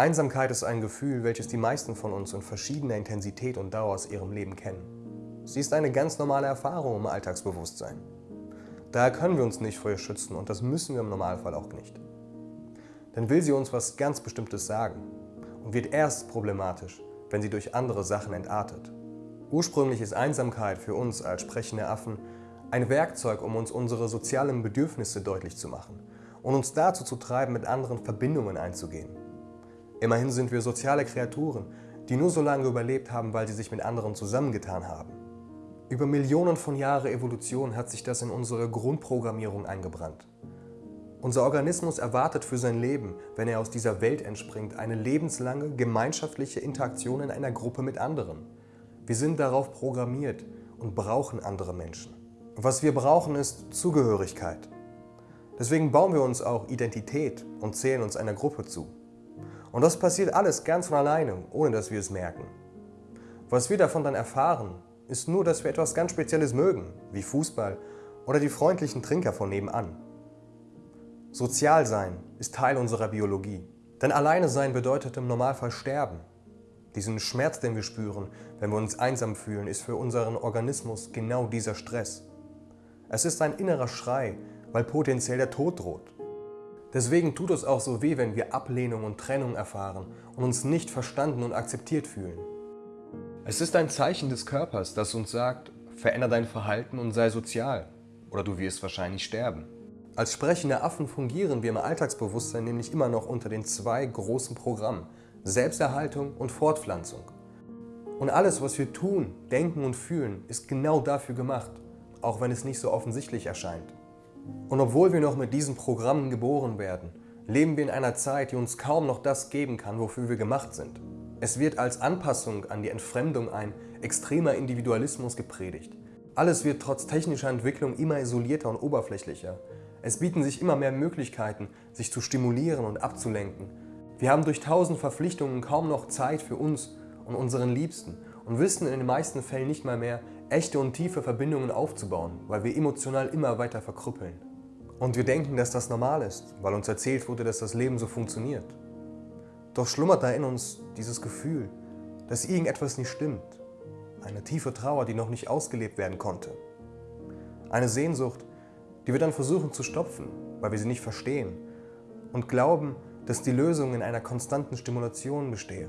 Einsamkeit ist ein Gefühl, welches die meisten von uns in verschiedener Intensität und Dauer aus ihrem Leben kennen. Sie ist eine ganz normale Erfahrung im Alltagsbewusstsein. Daher können wir uns nicht vor ihr schützen und das müssen wir im Normalfall auch nicht. Dann will sie uns was ganz Bestimmtes sagen und wird erst problematisch, wenn sie durch andere Sachen entartet. Ursprünglich ist Einsamkeit für uns als sprechende Affen ein Werkzeug, um uns unsere sozialen Bedürfnisse deutlich zu machen und uns dazu zu treiben, mit anderen Verbindungen einzugehen. Immerhin sind wir soziale Kreaturen, die nur so lange überlebt haben, weil sie sich mit anderen zusammengetan haben. Über Millionen von Jahren Evolution hat sich das in unsere Grundprogrammierung eingebrannt. Unser Organismus erwartet für sein Leben, wenn er aus dieser Welt entspringt, eine lebenslange gemeinschaftliche Interaktion in einer Gruppe mit anderen. Wir sind darauf programmiert und brauchen andere Menschen. Was wir brauchen ist Zugehörigkeit. Deswegen bauen wir uns auch Identität und zählen uns einer Gruppe zu. Und das passiert alles ganz von alleine, ohne dass wir es merken. Was wir davon dann erfahren, ist nur, dass wir etwas ganz Spezielles mögen, wie Fußball oder die freundlichen Trinker von nebenan. Sozial sein ist Teil unserer Biologie. Denn alleine sein bedeutet im Normalfall sterben. Diesen Schmerz, den wir spüren, wenn wir uns einsam fühlen, ist für unseren Organismus genau dieser Stress. Es ist ein innerer Schrei, weil potenziell der Tod droht. Deswegen tut es auch so weh, wenn wir Ablehnung und Trennung erfahren und uns nicht verstanden und akzeptiert fühlen. Es ist ein Zeichen des Körpers, das uns sagt, verändere dein Verhalten und sei sozial, oder du wirst wahrscheinlich sterben. Als sprechende Affen fungieren wir im Alltagsbewusstsein nämlich immer noch unter den zwei großen Programmen Selbsterhaltung und Fortpflanzung. Und alles, was wir tun, denken und fühlen, ist genau dafür gemacht, auch wenn es nicht so offensichtlich erscheint. Und obwohl wir noch mit diesen Programmen geboren werden, leben wir in einer Zeit, die uns kaum noch das geben kann, wofür wir gemacht sind. Es wird als Anpassung an die Entfremdung ein extremer Individualismus gepredigt. Alles wird trotz technischer Entwicklung immer isolierter und oberflächlicher. Es bieten sich immer mehr Möglichkeiten, sich zu stimulieren und abzulenken. Wir haben durch tausend Verpflichtungen kaum noch Zeit für uns und unseren Liebsten und wissen in den meisten Fällen nicht mal mehr, echte und tiefe Verbindungen aufzubauen, weil wir emotional immer weiter verkrüppeln. Und wir denken, dass das normal ist, weil uns erzählt wurde, dass das Leben so funktioniert. Doch schlummert da in uns dieses Gefühl, dass irgendetwas nicht stimmt. Eine tiefe Trauer, die noch nicht ausgelebt werden konnte. Eine Sehnsucht, die wir dann versuchen zu stopfen, weil wir sie nicht verstehen und glauben, dass die Lösung in einer konstanten Stimulation bestehe.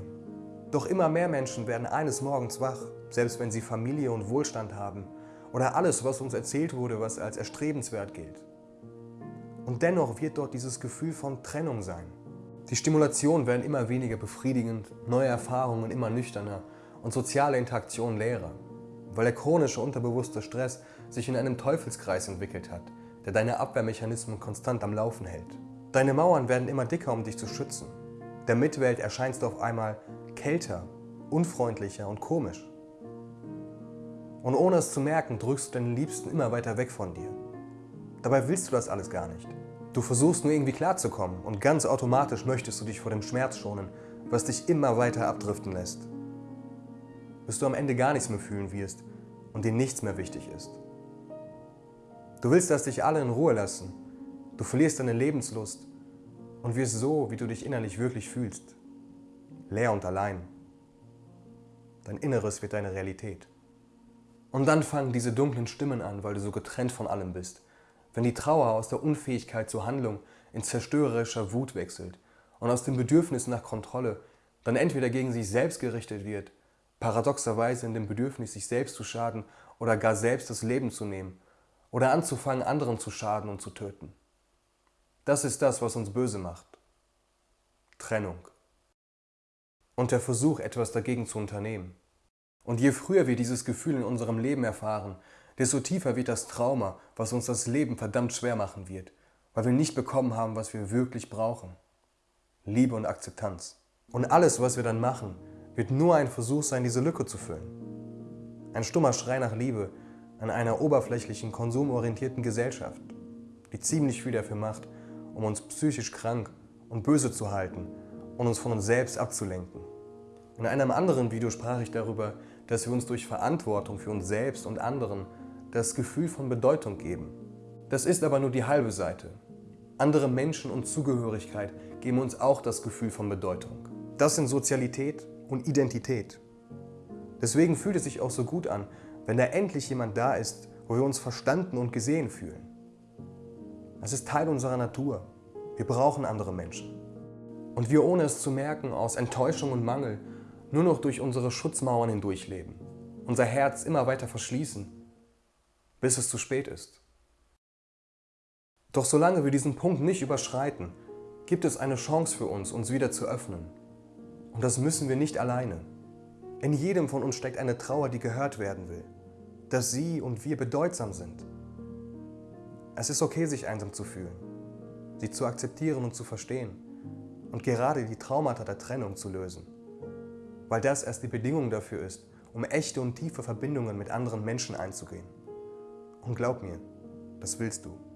Doch immer mehr Menschen werden eines Morgens wach, selbst wenn sie Familie und Wohlstand haben oder alles, was uns erzählt wurde, was als erstrebenswert gilt. Und dennoch wird dort dieses Gefühl von Trennung sein. Die Stimulationen werden immer weniger befriedigend, neue Erfahrungen immer nüchterner und soziale Interaktion leerer, weil der chronische unterbewusste Stress sich in einem Teufelskreis entwickelt hat, der deine Abwehrmechanismen konstant am Laufen hält. Deine Mauern werden immer dicker, um dich zu schützen. Der Mitwelt erscheinst du auf einmal kälter, unfreundlicher und komisch. Und ohne es zu merken, drückst du deinen Liebsten immer weiter weg von dir. Dabei willst du das alles gar nicht. Du versuchst nur irgendwie klarzukommen und ganz automatisch möchtest du dich vor dem Schmerz schonen, was dich immer weiter abdriften lässt. Bis du am Ende gar nichts mehr fühlen wirst und dir nichts mehr wichtig ist. Du willst, dass dich alle in Ruhe lassen. Du verlierst deine Lebenslust und wirst so, wie du dich innerlich wirklich fühlst. Leer und allein. Dein Inneres wird deine Realität. Und dann fangen diese dunklen Stimmen an, weil du so getrennt von allem bist. Wenn die Trauer aus der Unfähigkeit zur Handlung in zerstörerischer Wut wechselt und aus dem Bedürfnis nach Kontrolle dann entweder gegen sich selbst gerichtet wird, paradoxerweise in dem Bedürfnis, sich selbst zu schaden oder gar selbst das Leben zu nehmen oder anzufangen, anderen zu schaden und zu töten. Das ist das, was uns böse macht. Trennung. Und der Versuch, etwas dagegen zu unternehmen. Und je früher wir dieses Gefühl in unserem Leben erfahren, desto tiefer wird das Trauma, was uns das Leben verdammt schwer machen wird, weil wir nicht bekommen haben, was wir wirklich brauchen. Liebe und Akzeptanz. Und alles, was wir dann machen, wird nur ein Versuch sein, diese Lücke zu füllen. Ein stummer Schrei nach Liebe, an einer oberflächlichen, konsumorientierten Gesellschaft, die ziemlich viel dafür macht, um uns psychisch krank und böse zu halten und uns von uns selbst abzulenken. In einem anderen Video sprach ich darüber, dass wir uns durch Verantwortung für uns selbst und anderen das Gefühl von Bedeutung geben. Das ist aber nur die halbe Seite. Andere Menschen und Zugehörigkeit geben uns auch das Gefühl von Bedeutung. Das sind Sozialität und Identität. Deswegen fühlt es sich auch so gut an, wenn da endlich jemand da ist, wo wir uns verstanden und gesehen fühlen. Es ist Teil unserer Natur. Wir brauchen andere Menschen. Und wir ohne es zu merken, aus Enttäuschung und Mangel, nur noch durch unsere Schutzmauern hindurchleben, unser Herz immer weiter verschließen, bis es zu spät ist. Doch solange wir diesen Punkt nicht überschreiten, gibt es eine Chance für uns, uns wieder zu öffnen. Und das müssen wir nicht alleine. In jedem von uns steckt eine Trauer, die gehört werden will, dass sie und wir bedeutsam sind. Es ist okay, sich einsam zu fühlen, sie zu akzeptieren und zu verstehen und gerade die Traumata der Trennung zu lösen, weil das erst die Bedingung dafür ist, um echte und tiefe Verbindungen mit anderen Menschen einzugehen. Und glaub mir, das willst du.